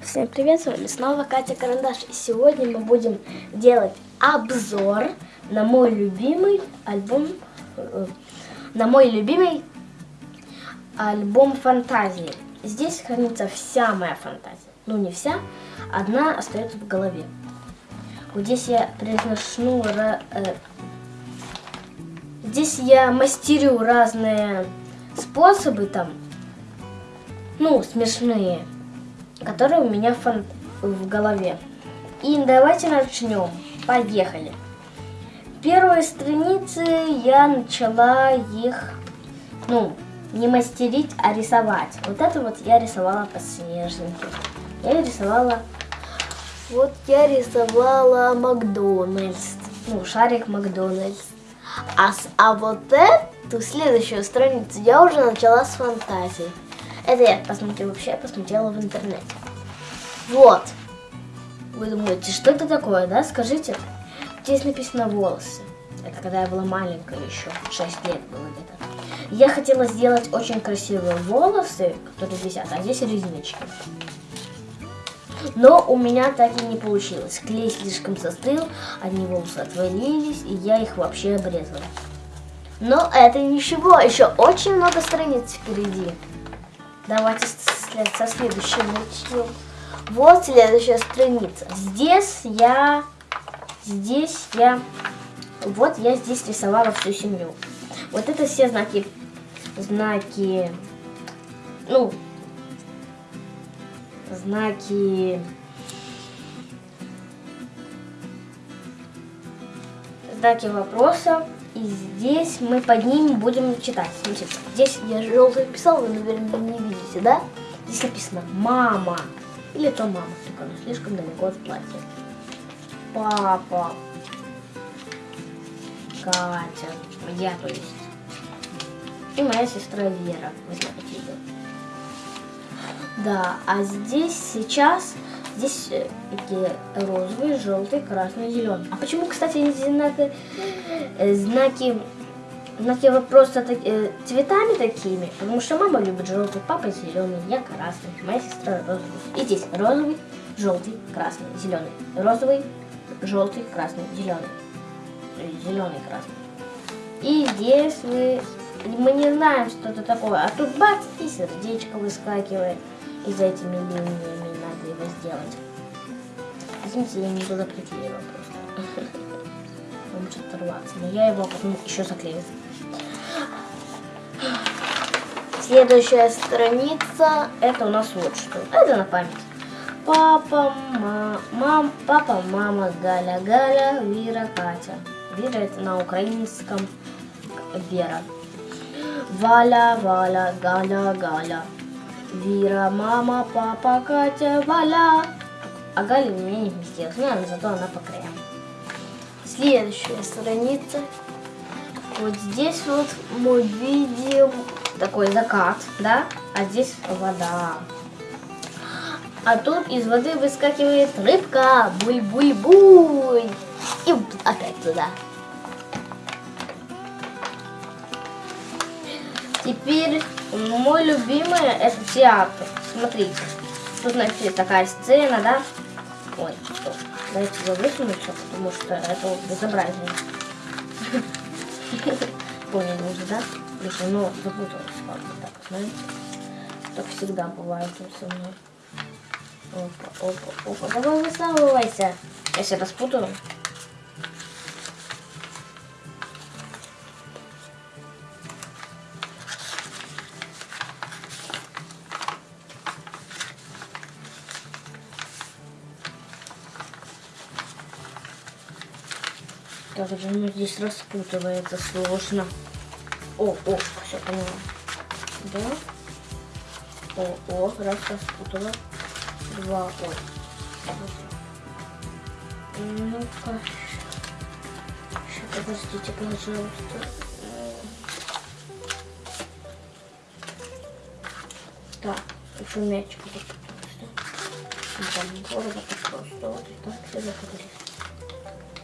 Всем привет, с вами снова Катя Карандаш. И сегодня мы будем делать обзор на мой любимый альбом, э, на мой любимый альбом фантазии. Здесь хранится вся моя фантазия. Ну не вся, одна остается в голове. Вот здесь я произношу, э, здесь я мастерю разные способы там, ну смешные которые у меня фон в голове. И давайте начнем. Поехали. Первые страницы я начала их, ну, не мастерить, а рисовать. Вот это вот я рисовала по снежнике. Я рисовала, вот я рисовала Макдональдс, ну, шарик Макдональдс. А, а вот эту следующую страницу я уже начала с фантазии. Это я посмотрела вообще, посмотрела в интернете. Вот. Вы думаете, что это такое, да? Скажите. Здесь написано волосы. Это когда я была маленькая еще, 6 лет было где-то. Я хотела сделать очень красивые волосы, которые висят, а здесь резнички. Но у меня так и не получилось. Клей слишком состыл, одни волосы отвалились, и я их вообще обрезала. Но это ничего, еще очень много страниц впереди. Давайте со следующего начнем. Вот следующая страница. Здесь я, здесь я, вот я здесь рисовала всю семью. Вот это все знаки, знаки, ну, знаки, знаки вопроса. И здесь мы под ними будем читать. Смотрите, здесь я желтый писал, вы, наверное, не видите, да? Здесь написано «мама». Или то мама, только она слишком далеко от платья. Папа. Катя. Я, то есть. И моя сестра Вера. Вы знаете ее. Да, а здесь сейчас Здесь э, розовый, желтый, красный, зеленый. А почему, кстати, эти знаки, э, знаки, знаки вопроса так, э, цветами такими? Потому что мама любит желтый, папа зеленый, я красный, моя сестра розовый. И здесь розовый, желтый, красный, зеленый. Розовый, желтый, красный, зеленый. Зеленый, красный. И здесь мы, мы не знаем, что это такое. А тут бац, и сердечко выскакивает. И за этими линиями его сделать. Извините, я не туда приклеила просто. Он может оторваться. Но я его потом еще заклею. Следующая страница, это у нас вот что. Это на память. Папа, ма, мам, папа, мама, Галя, Галя, Вира, Катя. Вира это на украинском Вера. Валя, Валя, Галя, Галя. Вира, мама, папа, Катя, Валя. А Галя у меня не вместилась, но зато она по краям. Следующая страница. Вот здесь вот мы видим такой закат, да? А здесь вода. А тут из воды выскакивает рыбка. Буль-буль-буль. И опять туда. Теперь мой любимый это театр. Смотрите. Тут, значит, такая сцена, да? Ой, стоп. Давайте высунуть все, потому что это безобразие. Поняли уже, да? Слушай, ну запуталась как-то так, знаете? Так всегда бывает со мной. Опа, опа, опа. Давай высовывайся. Я себя распутаю. Также оно здесь распутывается сложно. О, о, все поняла. Да. О, о, раз распутала. Два, ой. Ну-ка. Сейчас, подождите, пожалуйста. Так, еще мячик Там города просто вот так все закрылись.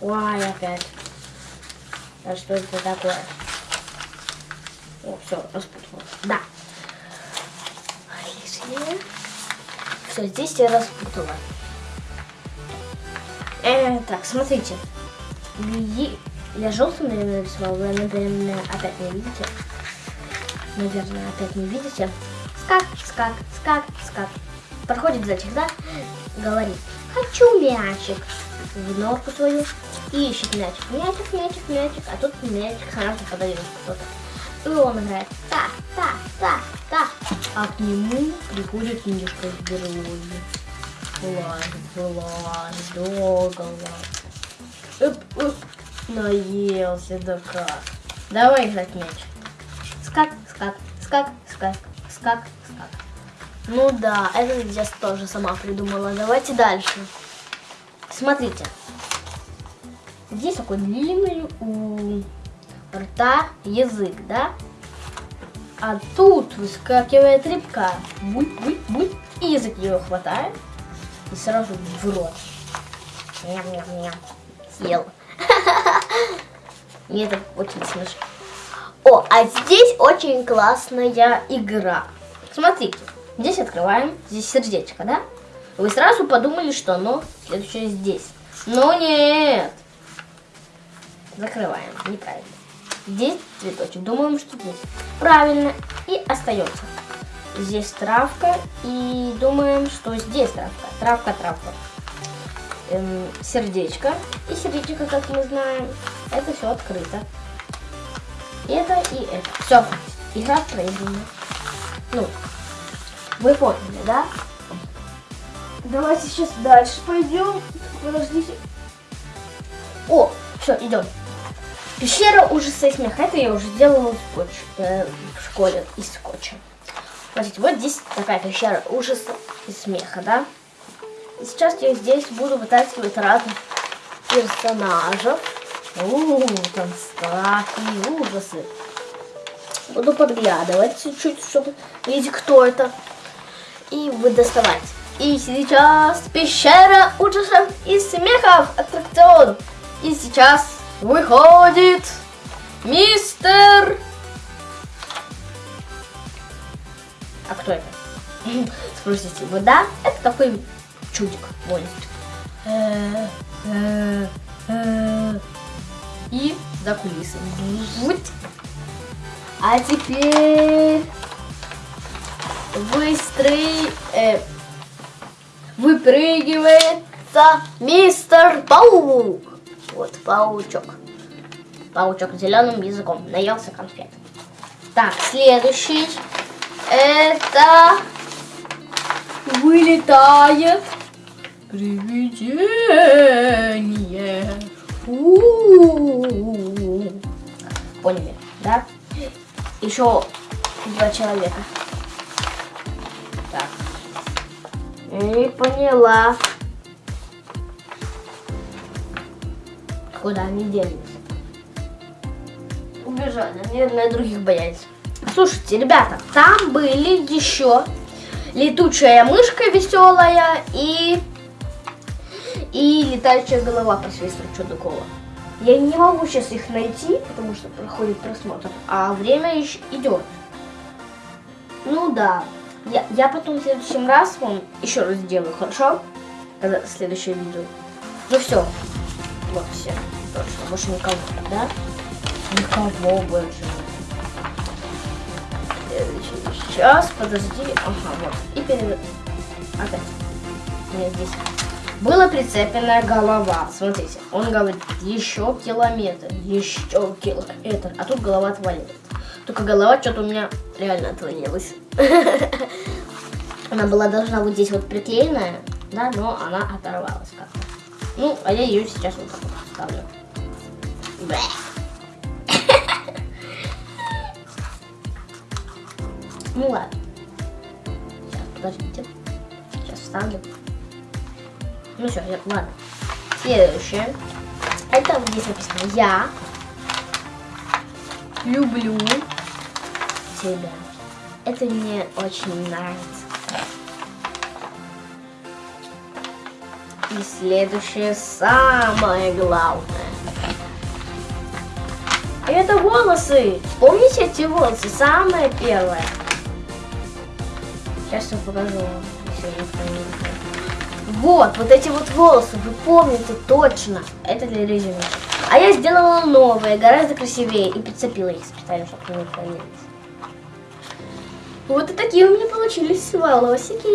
Ой, опять. А что это такое? О, все, распутала. Да. Лишнее. все, здесь я распутала. Э, так, смотрите. Я желтым, наверное, нарисовала, вы, наверное, опять не видите. Наверное, опять не видите. Скак, скак, скак, скак. Проходит зайчик, да? Говорит, хочу мячик. В норку свою. И ищет мячик. Мячик, мячик, мячик. А тут мячик сразу подает кто-то. И он играет. Так, так, так, так. А к нему приходит книжка с дороги. Лазит, вылазит, долго лазит. Оп, оп. Наелся, да как. Давай играть мяч. Скак, скак, скак, скак, скак, скак. Ну да, это я тоже сама придумала. Давайте дальше. Смотрите. Здесь такой длинный у рта язык, да? А тут выскакивает рыбка. Буль, буль, буль. И язык ее хватает. И сразу в рот. Ням-ням-ням. Съел. Мне это очень смешно. О, а здесь очень классная игра. Смотрите, здесь открываем, здесь сердечко, да? Вы сразу подумали, что оно следующее здесь. Но нет. Закрываем, неправильно. Здесь цветочек, думаем, что здесь. Правильно, и остается. Здесь травка, и думаем, что здесь травка. Травка, травка. Эм, сердечко. И сердечко, как мы знаем, это все открыто. Это и это. Все, игра проиграна. Ну, вы поняли, да? Давайте сейчас дальше пойдем. Подождите. О, все, идем. Пещера ужаса и смеха. Это я уже делала скотч, э, в школе из скотча. Смотрите, вот здесь такая пещера ужаса и смеха, да? И сейчас я здесь буду вытаскивать разных персонажей. У, там страх и ужасы. Буду подглядывать чуть-чуть, чтобы видеть, кто это. И вы доставать. И сейчас пещера ужасов и смехов аттракцион. И сейчас выходит мистер... А кто это? Спросите вы, да? Это такой чудик, э. И за кулисы. Вот. А теперь быстрый э, выпрыгивается мистер Паук. Вот паучок. Паучок зеленым языком. Наелся конфет. Так, следующий. Это вылетает привидение. У-у-у. Поняли, да? Еще два человека. Так. Не поняла. Куда они делись? Убежали. Наверное, других боялись. Слушайте, ребята, там были еще летучая мышка веселая и и летающая голова профессора Чудакова. Я не могу сейчас их найти, потому что проходит просмотр, а время еще идет. Ну да, я, я потом в следующем раз вам еще раз сделаю, хорошо? Когда следующее видео. Ну все, вот все, больше никого, да? Никого больше. Сейчас, подожди, ага, вот. И перед... Опять. Нет, здесь. Была прицеплена голова. Смотрите, он говорит, еще километр, еще километр. А тут голова отвалилась. Только голова что-то у меня реально отвалилась. Она была должна быть здесь вот приклеенная, да, но она оторвалась как-то. Ну, а я ее сейчас вот так вот ставлю. Ну ладно. Сейчас, подождите. Сейчас вставлю. Ну все, я, ладно. Следующее. Это вот здесь написано Я люблю тебя. Это мне очень нравится. И следующее самое главное. Это волосы. Помните эти волосы? Самое первое. Сейчас я покажу вам. Вот, вот эти вот волосы, вы помните точно. Это для резюме. А я сделала новые, гораздо красивее, и прицепила их специально, чтобы они хранились. Вот и такие у меня получились волосики.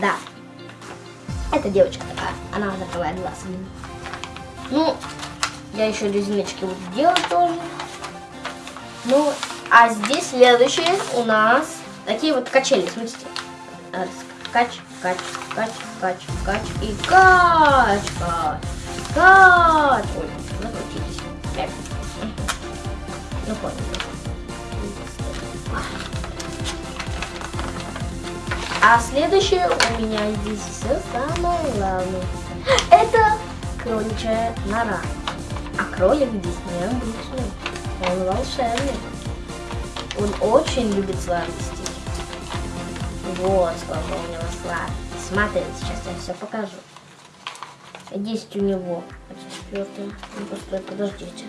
Да. Это девочка такая, она закрывает глаз. Ну, я еще резиночки вот сделаю тоже. Ну, а здесь следующие у нас такие вот качели, смотрите. Кач, кач, кач, кач, кач и кач, кач, кач. Ой, закрутились. Опять. Ну, понял. А следующее у меня здесь все самое главное. Это кроличья нора. А кролик здесь необычный. Он волшебный. Он очень любит сладости. Вот сколько у него сладости. Смотрите, сейчас я все покажу. Есть у него. Четвертый. Ну, постой, подождите.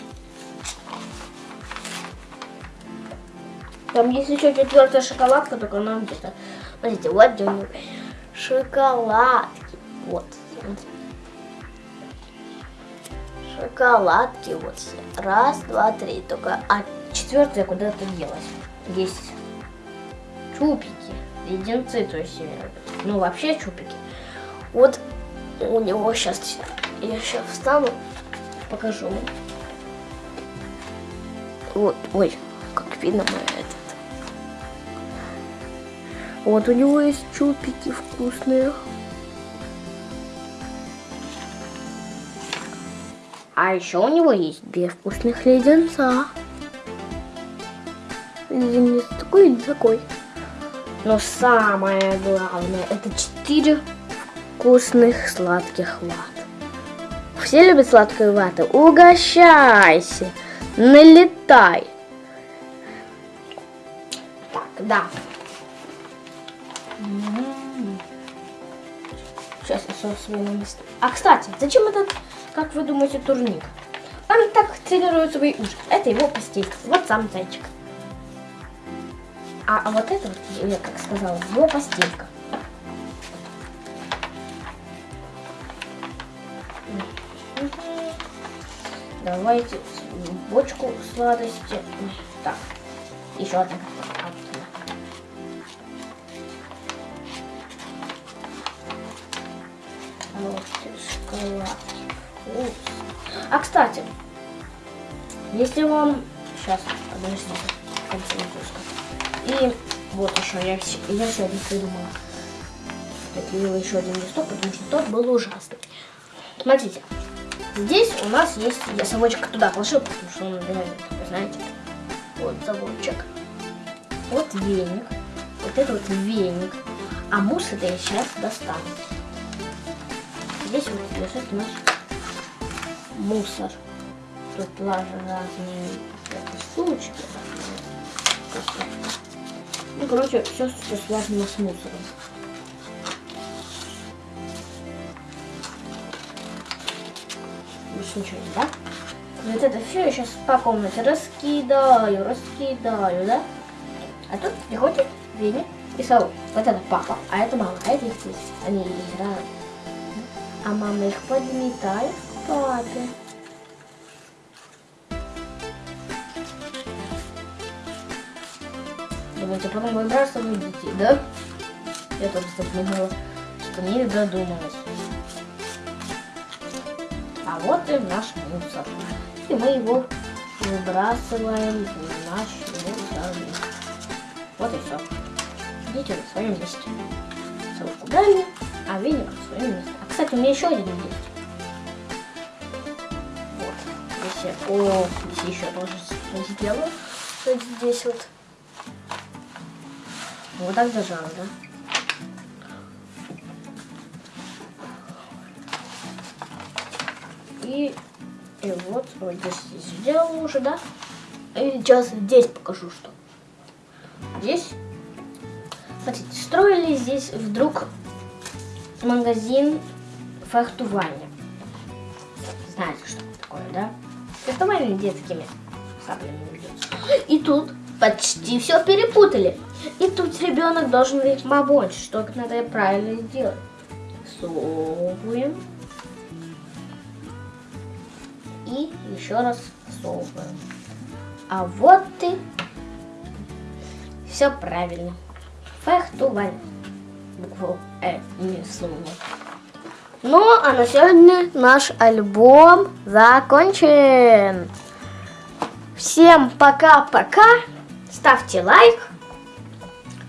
Там есть еще четвертая шоколадка, только она где-то. Смотрите, вот где у него шоколадки. Вот. Шоколадки вот все. Раз, два, три. Только а четвертая куда-то делась. Есть чупики, леденцы, то есть, ну вообще чупики. Вот у него сейчас, я сейчас встану, покажу. Вот, ой, как видно мой этот. Вот у него есть чупики вкусные. А еще у него есть две вкусных леденца. Леденец такой и такой. Но самое главное, это четыре вкусных сладких ват. Все любят сладкую вату? Угощайся, налетай. Так, да. Сейчас я все свои место. А, кстати, зачем этот, как вы думаете, турник? Он так тренирует свои уши. Это его постель. Вот сам зайчик. А, а вот это вот, я как сказала, его постелька. Давайте бочку сладости. Так, еще одна. Шоколад. А, кстати, если вам... Сейчас, подождите. И вот еще, я, я все один придумала. Отклеила еще один листок, потому что тот был ужасный. Смотрите, здесь у нас есть, я совочек туда положил, потому что он реально такой, знаете, вот совочек. Вот веник, вот это вот веник. А мусс это я сейчас достану. Здесь вот лежит наш мусор. Тут разные штучки. Ну, короче, все, что связано с мусором. Больше ничего не, да? Вот это все я сейчас по комнате раскидаю, раскидаю, да? А тут приходит Веня и Сау. Вот это папа, а это мама, а это их здесь. Они играют. А мама их подметает папе. Думаете, потом выбрасывают детей, да? Я тоже задумала, что не додумалась. А вот и наш мусор. И мы его выбрасываем в наш мусор. Вот и все. Дети на своем месте. Ссылку дали, а веник на своем месте. А, кстати, у меня еще один есть. Вот. Здесь. О, здесь еще тоже сделаю. Вот здесь вот. Вот так зажала, да? И, и вот, вот здесь сделал уже, да? И сейчас здесь покажу, что. Здесь, смотрите, строили здесь вдруг магазин фехтування. Знаете, что такое, да? Фехтование детскими саблями. И тут почти все перепутали. И тут ребенок должен ведь помочь, что надо правильно сделать. Всовываем. И еще раз всовываем. А вот и все правильно. Фехтувань. Букву Э не слово. Ну, а на сегодня наш альбом закончен. Всем пока-пока. Ставьте лайк.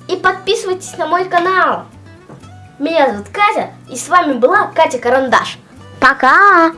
И подписывайтесь на мой канал. Меня зовут Катя. И с вами была Катя Карандаш. Пока!